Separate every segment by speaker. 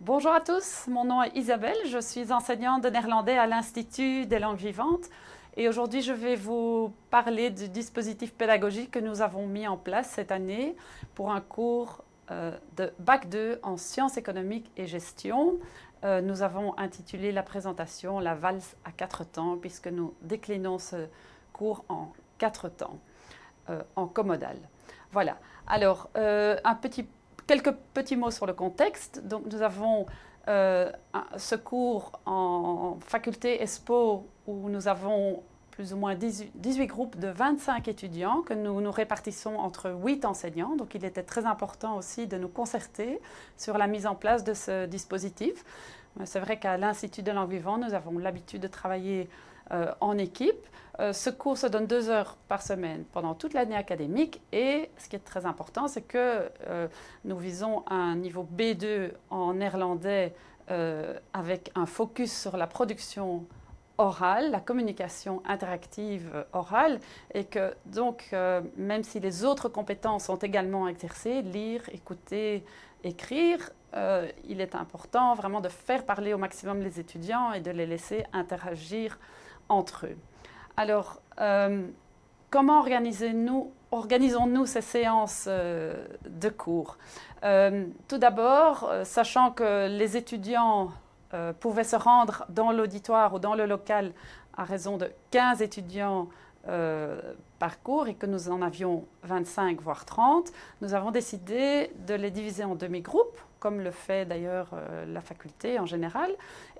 Speaker 1: Bonjour à tous, mon nom est Isabelle, je suis enseignante de néerlandais à l'Institut des langues vivantes et aujourd'hui je vais vous parler du dispositif pédagogique que nous avons mis en place cette année pour un cours euh, de Bac 2 en sciences économiques et gestion. Euh, nous avons intitulé la présentation « La valse à quatre temps » puisque nous déclinons ce cours en quatre temps, euh, en commodal. Voilà, alors un petit Quelques petits mots sur le contexte. Donc, nous avons euh, ce cours en faculté ESPO où nous avons plus ou moins 18, groupes de 25 étudiants que nous nous répartissons entre 8 enseignants. Donc il était très important aussi de nous concerter sur la mise en place de ce dispositif. C'est vrai qu'à l'Institut de langue vivante, nous avons l'habitude de travailler euh, en équipe. Euh, ce cours se donne deux heures par semaine pendant toute l'année académique et ce qui est très important, c'est que euh, nous visons un niveau B2 en néerlandais avec un focus sur la production orale, la communication interactive orale, et que donc, même si les autres compétences sont également exercées, lire, écouter, écrire, il est important vraiment de faire parler au maximum les étudiants et de les laisser interagir entre eux. Alors, euh, comment organisons-nous organisons ces séances euh, de cours? Euh, Tout d'abord, sachant que les étudiants pouvaient se rendre dans l'auditoire ou dans le local à raison de 15 étudiants par cours et que nous en avions 25 voire 30, nous avons décidé de les diviser en demi-groupes comme le fait d'ailleurs euh, la faculté en général,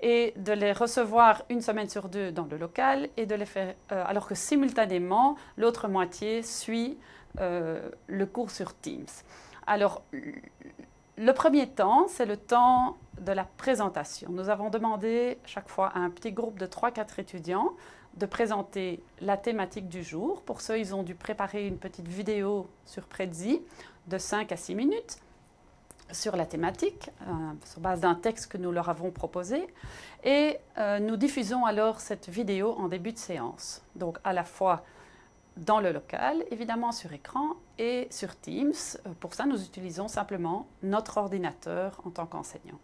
Speaker 1: et de les recevoir une semaine sur deux dans le local, et de les faire, euh, alors que simultanément, l'autre moitié suit euh, le cours sur Teams. Alors, le premier temps, c'est le temps de la présentation. Nous avons demandé chaque fois à un petit groupe de 3-4 étudiants de présenter la thématique du jour. Pour ceux, ils ont dû préparer une petite vidéo sur Prezi de 5 à 6 minutes sur la thématique, euh, sur base d'un texte que nous leur avons proposé. Et euh, nous diffusons alors cette vidéo en début de séance. Donc à la fois dans le local, évidemment sur écran, et sur Teams. Euh, pour ça, nous utilisons simplement notre ordinateur en tant qu'enseignant.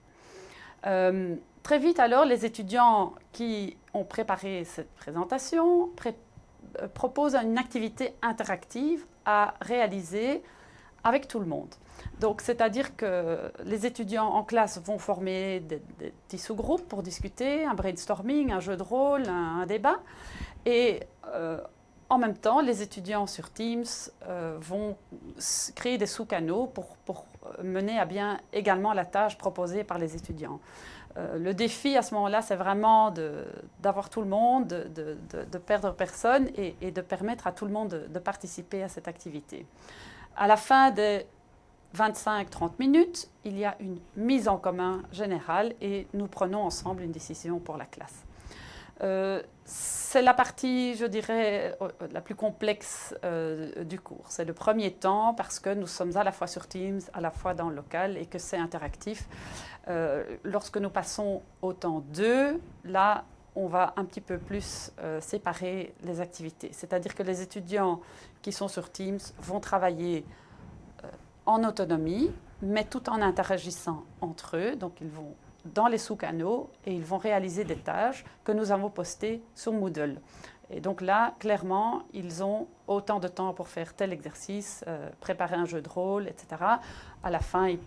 Speaker 1: très vite alors, les étudiants qui ont préparé cette présentation proposent une activité interactive à réaliser avec tout le monde. Donc, c'est-à-dire que les étudiants en classe vont former des, petits sous-groupes pour discuter, un brainstorming, un jeu de rôle, un, débat. Et euh, en même temps, les étudiants sur Teams euh, vont créer des sous-canaux pour, pour, mener à bien également la tâche proposée par les étudiants. Euh, le défi à ce moment-là, c'est vraiment d'avoir tout le monde, de, de, perdre personne et, et, de permettre à tout le monde de, participer à cette activité. À la fin des 25-30 minutes, il y a une mise en commun générale et nous prenons ensemble une décision pour la classe. Euh, c'est la partie, je dirais, euh, la plus complexe euh, du cours. C'est le premier temps parce que nous sommes à la fois sur Teams, à la fois dans le local et que c'est interactif. lorsque nous passons au temps 2, là, on va un petit peu plus séparer les activités. C'est-à-dire que les étudiants qui sont sur Teams vont travailler en autonomie, mais tout en interagissant entre eux. Donc, ils vont dans les sous-canaux et ils vont réaliser des tâches que nous avons postées sur Moodle. Et donc là, clairement, ils ont autant de temps pour faire tel exercice, euh, préparer un jeu de rôle, etc. À la fin, ils,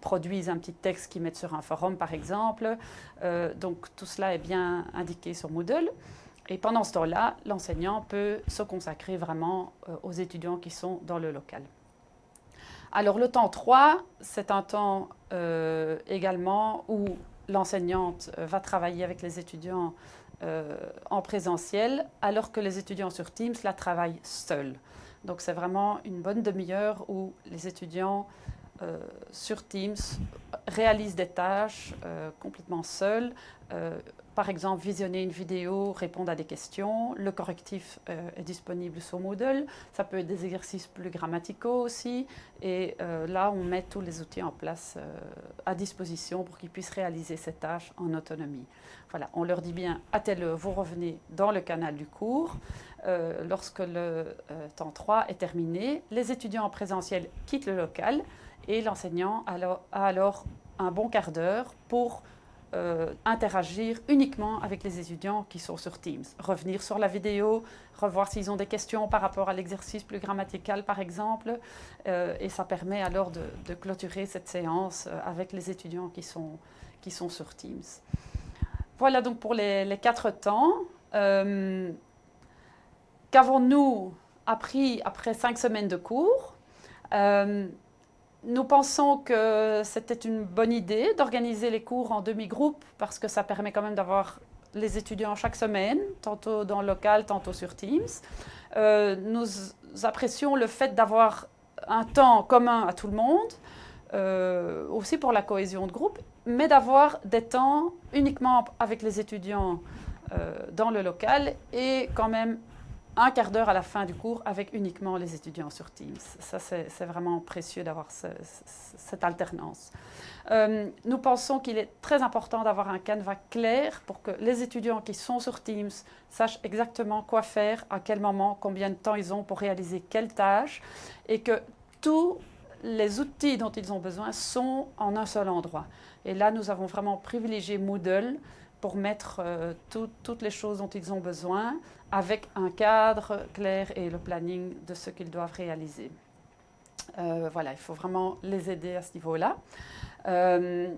Speaker 1: produisent un petit texte qu'ils mettent sur un forum, par exemple. Euh, donc tout cela est bien indiqué sur Moodle. Et pendant ce temps-là, l'enseignant peut se consacrer vraiment euh, aux étudiants qui sont dans le local. Alors le temps 3, c'est un temps euh, également où l'enseignante euh, va travailler avec les étudiants euh, en présentiel, alors que les étudiants sur Teams la travaillent seuls. Donc c'est vraiment une bonne demi-heure où les étudiants sur Teams réalisent des tâches complètement seuls, par exemple visionner une vidéo, répondre à des questions. Le correctif euh, est disponible sur Moodle. Ça peut être des exercices plus grammaticaux aussi. Et euh, là, on met tous les outils en place euh, à disposition pour qu'ils puissent réaliser ces tâches en autonomie. Voilà, on leur dit bien, à vous revenez dans le canal du cours. Lorsque le temps 3 est terminé, les étudiants en présentiel quittent le local et l'enseignant a alors un bon quart d'heure pour euh, interagir uniquement avec les étudiants qui sont sur Teams. Revenir sur la vidéo, revoir s'ils ont des questions par rapport à l'exercice plus grammatical par exemple, euh, et ça permet alors de, clôturer cette séance euh, avec les étudiants qui sont, qui sont sur Teams. Voilà donc pour les, quatre temps. Qu'avons-nous appris après cinq semaines de cours nous pensons que c'était une bonne idée d'organiser les cours en demi-groupe parce que ça permet quand même d'avoir les étudiants chaque semaine, tantôt dans le local, tantôt sur Teams. Euh, nous apprécions le fait d'avoir un temps commun à tout le monde, euh, aussi pour la cohésion de groupe, mais d'avoir des temps uniquement avec les étudiants euh, dans le local et quand même un quart d'heure à la fin du cours avec uniquement les étudiants sur Teams. Ça, c'est vraiment précieux d'avoir cette alternance. Euh, nous pensons qu'il est très important d'avoir un canevas clair pour que les étudiants qui sont sur Teams sachent exactement quoi faire, à quel moment, combien de temps ils ont pour réaliser quelle tâche et que tous les outils dont ils ont besoin sont en un seul endroit. Et là, nous avons vraiment privilégié Moodle pour mettre euh, toutes les choses dont ils ont besoin avec un cadre clair et le planning de ce qu'ils doivent réaliser. Euh, voilà, il faut vraiment les aider à ce niveau-là. Euh,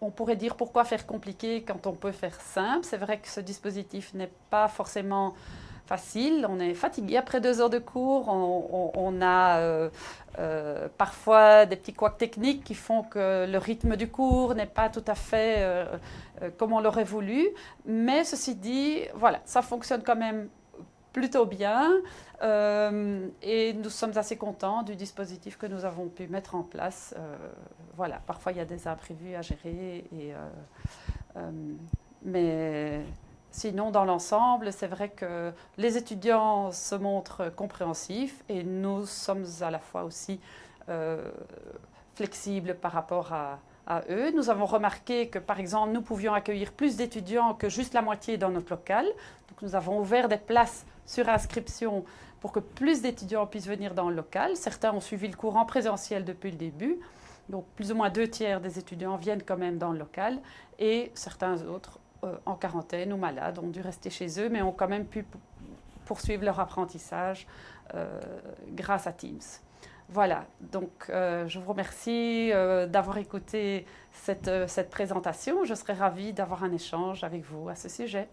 Speaker 1: on pourrait dire pourquoi faire compliqué quand on peut faire simple. C'est vrai que ce dispositif n'est pas forcément On est fatigué après deux heures de cours. On, a euh, euh, parfois des petits couacs techniques qui font que le rythme du cours n'est pas tout à fait euh, comme on l'aurait voulu. Mais ceci dit, voilà, ça fonctionne quand même plutôt bien et nous sommes assez contents du dispositif que nous avons pu mettre en place. voilà, parfois il y a des imprévus à gérer, mais Sinon, dans l'ensemble, c'est vrai que les étudiants se montrent compréhensifs et nous sommes à la fois aussi euh, flexibles par rapport à, eux. Nous avons remarqué que, par exemple, nous pouvions accueillir plus d'étudiants que juste la moitié dans notre local. Donc, nous avons ouvert des places sur inscription pour que plus d'étudiants puissent venir dans le local. Certains ont suivi le cours en présentiel depuis le début. Donc, plus ou moins deux tiers des étudiants viennent quand même dans le local et certains autres en quarantaine ou malades ont dû rester chez eux, mais ont quand même pu poursuivre leur apprentissage euh, grâce à Teams. Voilà, donc euh, je vous remercie d'avoir écouté cette, cette présentation. Je serais ravie d'avoir un échange avec vous à ce sujet.